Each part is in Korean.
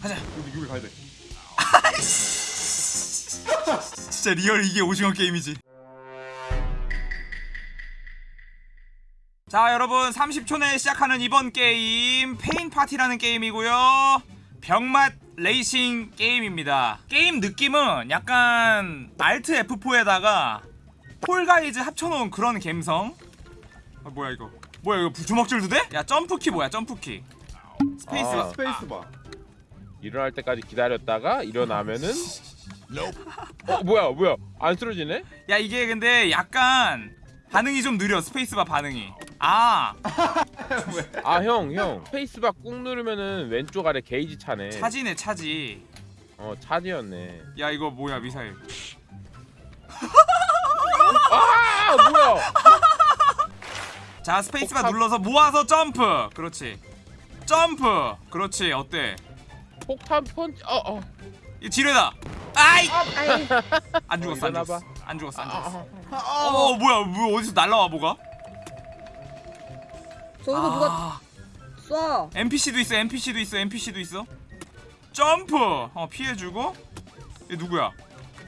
가자. 여기 여기 가야 돼. 진짜 real 이게 오징어 게임이지. 자 여러분 30초 내에 시작하는 이번 게임 Pain Party라는 게임이고요 병맛 레이싱 게임입니다 게임 느낌은 약간 Alt F4에다가 Fall Guys 합쳐놓은 그런 감성 아 뭐야 이거 뭐야 이거 주먹질도 돼? 야 점프키 뭐야 점프키 스페이스 아, 스페이스 바. 일어날 때까지 기다렸다가 일어나면은 어 뭐야 뭐야? 안 쓰러지네? 야 이게 근데 약간 반응이 좀 느려 스페이스바 반응이. 아. 아 형 형. 스페이스바 꾹 누르면은 왼쪽 아래 게이지 차네. 차지네 차지. 어 charge였네. 야 이거 뭐야 미사일. 아 뭐야? 자 스페이스바 폭탄. 눌러서 모아서 점프. 그렇지. 점프. 그렇지 어때 폭탄 펀치 어어 이 지뢰다 아이 아이, 안 죽었어 안. 죽었어 안 죽었어 안 죽었어 아, 어 뭐야 뭐 어디서 날라와 뭐가 저기서 누가 아 쏴. NPC도 있어 NPC도 있어 NPC도 있어 점프 어 피해주고 얘 누구야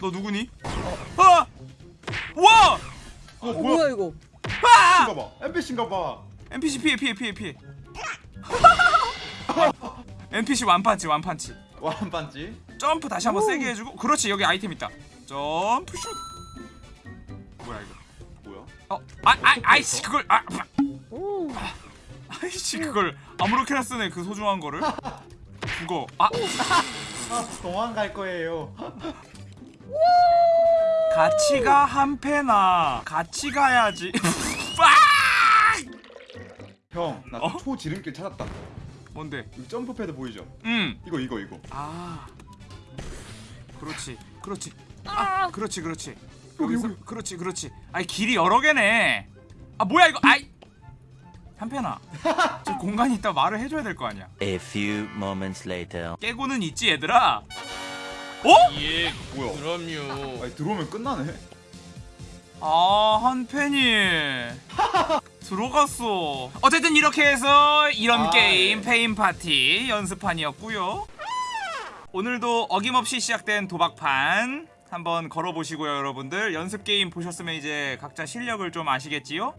너 누구니 아! 와! 어 어, 뭐야? 뭐야 이거? 아! NPC인가 봐. NPC인가 봐. NPC 피해 피해 피해 피해 NPC 완판치 완판치 반지. 점프 다시 한번 오. 세게 해주고 그렇지 여기 아이템 있다 점프 슛 뭐야 이거 뭐야? 어, 아, 아, 아이씨 그걸 아, 오. 아이씨 그걸 아무렇게나 쓰네 그 소중한 거를 죽어 아아 도망갈 거예요. 같이 가 한패나 같이 가야지 아! 형, 나 어? 초지름길 찾았다. 뭔데? 여기 점프 패드 보이죠? 음. 이거 이거 이거. 아. 그렇지 그렇지. 아 그렇지 그렇지. 여기서 그렇지 그렇지. 아이 길이 여러 개네. 아 뭐야 이거? 아이! 한편아. 저 공간이 있다 말을 해줘야 될 거 아니야. A few moments later. 깨고는 있지 얘들아? 어? 예 뭐야? 그럼요. 아니 들어오면 끝나네. 아 한편이 들어갔어 어쨌든 이렇게 해서 이런 아, 게임 예. Pain Party 연습판이었고요 오늘도 어김없이 시작된 도박판 한번 걸어보시고요 여러분들 연습 게임 보셨으면 이제 각자 실력을 좀 아시겠지요?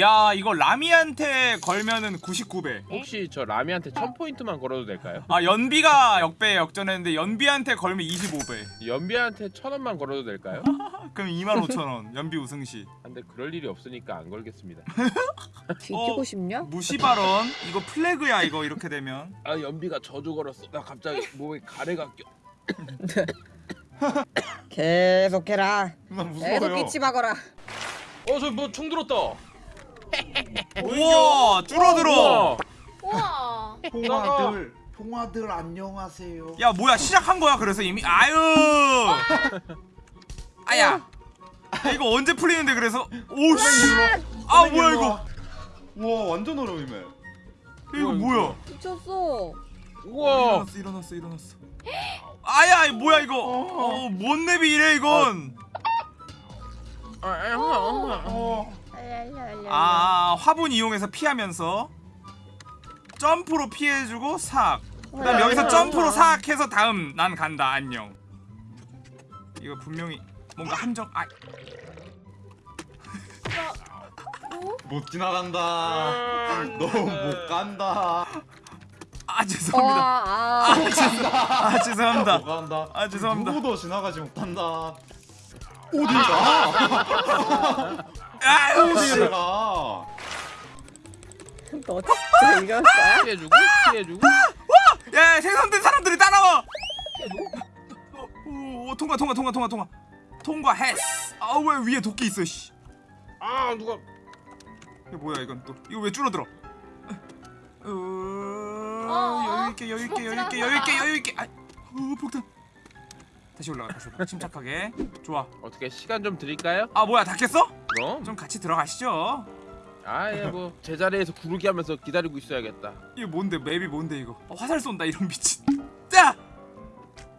야 이거 라미한테 걸면은 99배 혹시 저 라미한테 1000포인트만 걸어도 될까요? 아 연비가 역배에 역전했는데 연비한테 걸면 25배 연비한테 1000원만 걸어도 될까요? 그럼 25,000원 연비 우승시 근데 그럴 일이 없으니까 안 걸겠습니다 뒤지고 어. 싶냐? 무시 발언 이거 flag야 이거 이렇게 되면 아 연비가 저주 걸었어 나 갑자기 몸에 가래가 껴 계속해라. 나 계속 무서워요. 기침하거라. 어저 뭐 총 들었다 우와 줄어들어. 우와. 통화들, 통화들 안녕하세요. 야 뭐야 시작한 거야 그래서 이미? 아유. 아야. 야, 이거 언제 풀리는데 그래서? 오씨. 아 뭐야 이거? 우와 완전 어려움이네. 이거 뭐야 미쳤어. 우와. 일어났어 일어났어 일어났어. 아야 뭐야 이거? 어뭔 맵이 이래 이건? 아, 아, 아, 어. 아 화분 이용해서 피하면서 점프로 피해주고 삭 그다음 여기서 점프로 삭 해서 다음 난 간다 안녕 이거 분명히 뭔가 함정 아 못 지나간다. 너무 못 간다. 아 죄송합니다 와, 아. 아 죄송합니다 못 간다. 아, 죄송합니다. 누구도 지나가지 못한다. 어딜 가? 아유 가? 너 진짜 이겼어? 피해주고 피해주고. 야 생선된 사람들이 따라와. 오, 오, 통과 통과 통과 통과 통과. 통과했어. 아왜 위에 도끼 있어 씨. 아 누가. 이거 뭐야 이건 또? 이거 왜 줄어들어? 어, 여유 있게 여유 있게 여유 있게 여유 있게 여유 있게. 아, 어, 폭탄 다시 올라가 다시 올라가 침착하게. 좋아. 어떻게 시간 좀 드릴까요? 아 뭐야 다 깼어? 그럼. 좀 같이 들어가시죠. 아예 뭐 제자리에서 구르기 하면서 기다리고 있어야겠다. 이거 뭔데? 맵이 뭔데 이거? 어, 화살 쏜다 이런 미친. 자!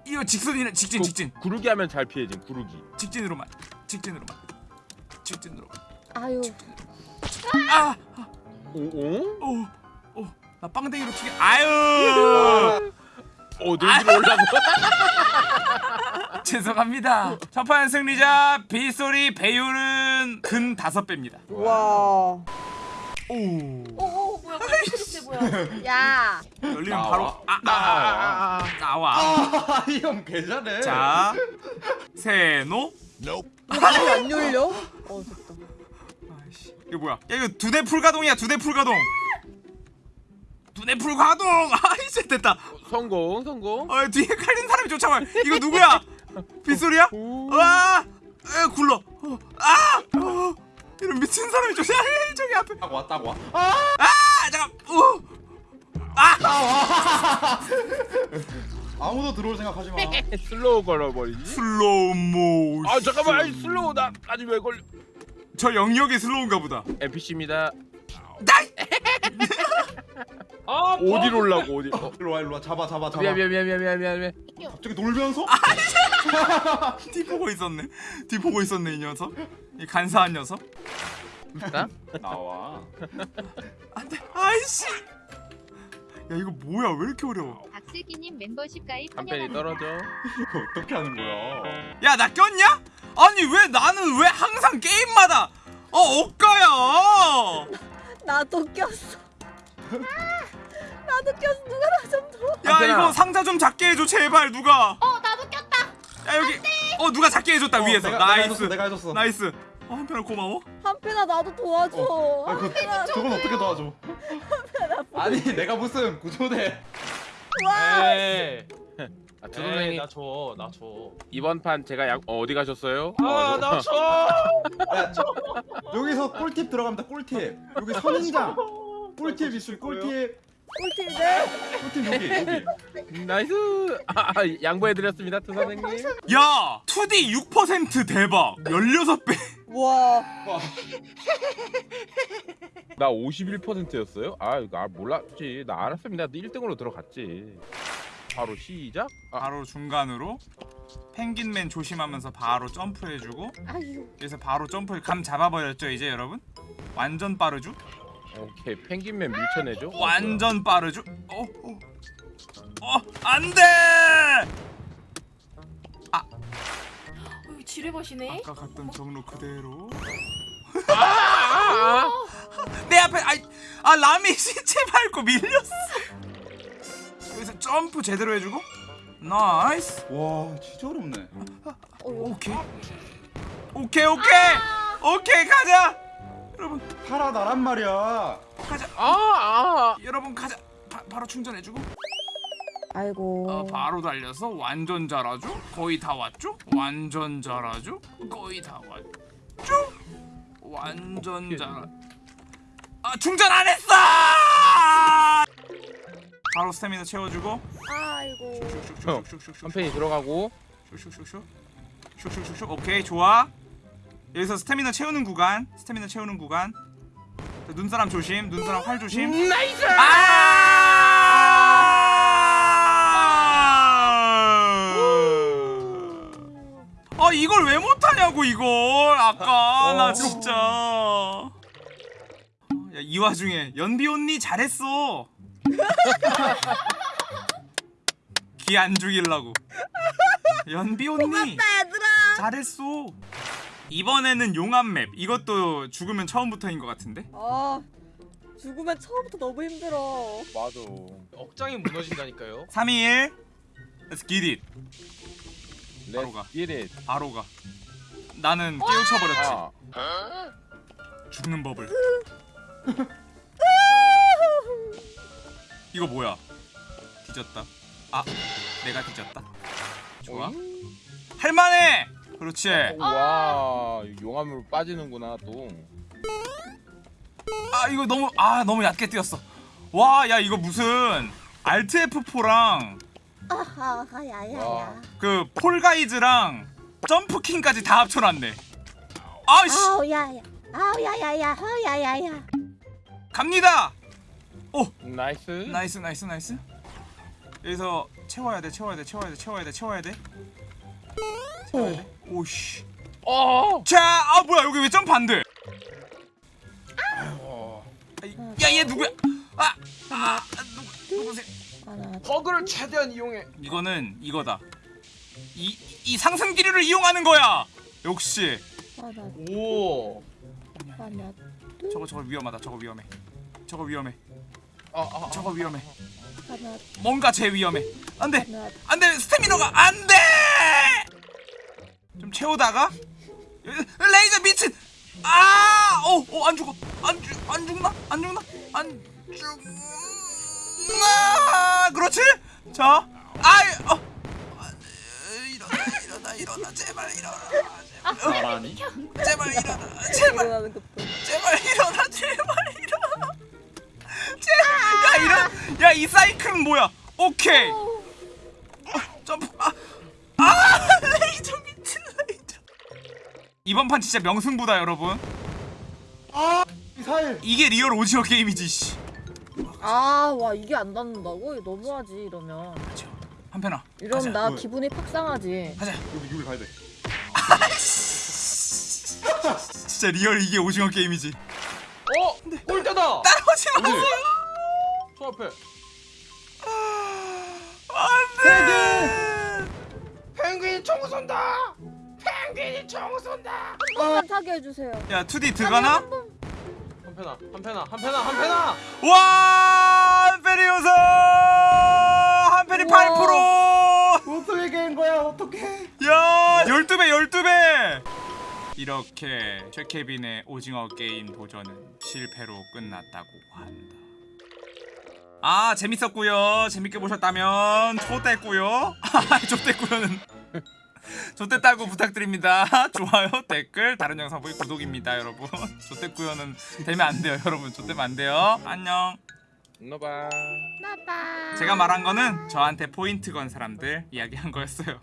이거 직선이네 직진 직진. 구, 구르기 하면 잘 피해진 구르기. 직진으로만 직진으로만 직진으로 아유. 아! 오? 오? 오, 오, 나 빵댕이로 튀겨. 아유, 어 놀기로 올라고. 죄송합니다. 첫 판 승리자 빗소리 배율은 근 다섯 배입니다. 와. 오. 오, 오 뭐야 깜짝이야 뭐야 야. 열리면 나와. 바로 아, 아, 아, 아, 나와. 아이형 개잘해 자, 세노. 이거 안 열려? 어 됐다. 아이씨, 이거 뭐야? 야 이거 두 대 풀가동이야. 두 대 풀가동. 두 대 풀가동. 아이씨 됐다. 성공 성공. 어 뒤에 깔린 사람이 쫓아와. 이거 누구야? 빗소리야? 오. 와, 에 굴러. 어, 아, 어, 이런 미친 사람이. 에이, 저기 앞에. 딱 와, 딱 와. 아, 잠깐. 어. 아, 아무도 들어올 생각하지 마. slow 걸어버리지. slow mo. 아 잠깐만 아니, slow 나 아직 왜 걸려? 저 영역이 slow인가 보다. NPC입니다. nice. 아 올라고 어디? 어. 일로 와, 일로 와. 잡아, 잡아, 잡아. 미안 미안 미안 미안 미안 미안 미안. 갑자기 놀면서? 뒤 보고 있었네. 뒤 보고 있었네 이 녀석. 이 간사한 녀석. 나? 나와. 안돼. 아이씨. 야 이거 뭐야? 왜 이렇게 어려워? 박슬기님 멤버십 가입 한 팬이 환영합니다. 떨어져. 이거 어떻게 하는 거야? 야 나 꼈냐? 아니 왜 나는 왜 항상 게임마다 어 억가야? 나도 꼈어. 아, 나도 꼈어. 누가 나좀 더. 야 안테나. 이거 상자 좀 작게 해줘 제발 누가. 어 나도 꼈다 야 여기 어 누가 작게 해줬다 어, 위에서 내가, 내가 nice 해줬어, 내가 해줬어. nice. 어 한편아 고마워. 한편아 나도 도와줘. 어. 아, 그, 한편아. 저건 어떻게 도와줘? 아니, 내가 무슨 구조대. 와. 에이. 아, 두 선생님 나줘 나줘 이번 판 제가 약 어, 어디 가셨어요? 아 나줘 야, 여기서 꿀팁 들어갑니다, 꿀팁. 여기 선인장. 꿀팁 있을 꿀팁. 꿀팁인데? 꿀팁 여기, 여기. nice. 아, 아, 양보해드렸습니다, 두 선생님. 야 2D 6% 대박 16배 와. 와, 나 51%였어요? 아, 이거 아, 몰랐지. 나 알았습니다. 1등으로 들어갔지. 바로 시작. 아, 바로 중간으로 펭귄맨 조심하면서 바로 점프해주고 아유. 그래서 바로 점프 감 잡아버렸죠 이제 여러분 완전 빠르죠 오케이. 펭귄맨 밀쳐내죠. 완전 빠르죠? 어, 어, 어 안돼! 어, 지뢰밭이네. 아까 갔던 경로 그대로. 아, 아, 아. 내 앞에 아이 아 라미 시체 밟고 밀렸어. 여기서 점프 제대로 해주고. nice. 와, 진짜 어렵네. 오케이. 오케이 오케이. 오케이 가자 여러분 살아 나란 말이야. 가자 아, 아. 여러분 가자 바, 바로 충전해주고 아이고. 어, 바로 달려서 완전 잘하죠 거의 다 왔죠 완전 잘하죠 거의 다 왔죠 완전 잘 아, 충전 안 했어 바로 스태미나 채워주고 아이고. 슉슉슉슉슉슉슉 한 팬이 들어가고. 슉슉슉슉 슉슉슉슉 오케이 좋아 여기서 스태미나 채우는 구간 스태미나 채우는 구간 자, 눈사람 조심 눈사람 활 조심 나이스. 아! 아 이걸 왜 못하냐고 이걸 아까 나 어. 진짜 야, 이 와중에 연비 언니 잘했어 기 안 죽이려고 연비 언니 얘들아. 잘했어 이번에는 용암 맵. 이것도 죽으면 처음부터인 것 같은데? 아. 죽으면 처음부터 너무 힘들어. 맞아. 억장이 무너진다니까요. 3, 2, 1 Let's get it. 바로 가. Let's get it. 바로 가. 나는 깨우쳐버렸지. 아. 죽는 법을. 이거 뭐야? 뒤졌다. 아 내가 뒤졌다? 좋아. 할만해 그렇지 와, 용암으로 빠지는구나 또. 아 이거 너무 아 너무 얕게 뛰었어 와 야 이거 무슨 Alt F4랑 아하 야야야. 와. 그 폴가이즈랑 점프킹까지 다 합쳐놨네 아이씨 아우 야야. 아우 야야야. 어 야야야. 갑니다 nice. nice nice nice 여기서 채워야 돼 채워야 돼 채워야 돼 채워야 돼 채워야 돼 돼 오씨 어. 자 아 뭐야 여기 왜 점프 안돼 어. 야얘 누구야 아아 아, 누구 누구세요 버그를 최대한 이용해. 이거는 이거다. 이, 이 상승 기류를 이용하는 거야. 역시. 오. 저거 저거 위험하다. 저거 위험해. 저거 위험해. 아, 아, 아. 저거 위험해. 뭔가 제 위험해. 안돼. 안돼. 스태미너가 안돼. 좀 채우다가 레이저 미친. 아! 어, 어, 안 죽어. 안 죽, 안 죽나? 안 죽나? 안 죽나? 그렇지? 자, 아이, 어. 일어나, 일어나, 일어나, 제발 일어나? 제발 일어나, 제발, 일어나, 제발 일어나. 제발, 야 이런, 야 이 사이클은 뭐야? 오케이. 이번 판 진짜 명승부다 여러분. 미사일. 이게 real 오징어 게임이지. 씨. 아와 이게 안 닿는다고? 너무하지 이러면 한편아. 이러면 가자. 나 뭐야? 기분이 팍 상하지 가자. 여기 여기 가야 돼. 진짜 real 이게 오징어 게임이지. 어, 골대다. 따라오지 마세요. 저 앞에. 안돼. 펭귄이 총 쏜다. 펭귄이 총 쏜다. 한 번만 타게 해주세요 야 2D 들어가나? 한편아, 한편아, 한편아, 한편아. 와 한페리오서 한페리 우와. 8%. 어떻게 깬 거야? 어떻게? 야 12배 12배. 이렇게 최케빈의 오징어 게임 도전은 실패로 끝났다고 한다. 아 재밌었고요. 재밌게 보셨다면 좋댔고요. 좋댔고요는 좋댔다고 부탁드립니다. 좋아요, 댓글, 다른 영상 보기 구독입니다, 여러분. 좋댔고요는 되면 안 돼요, 여러분. 좋대면 안 돼요. 안녕. 노바. 나빠 제가 말한 거는 저한테 포인트 건 사람들 이야기한 거였어요.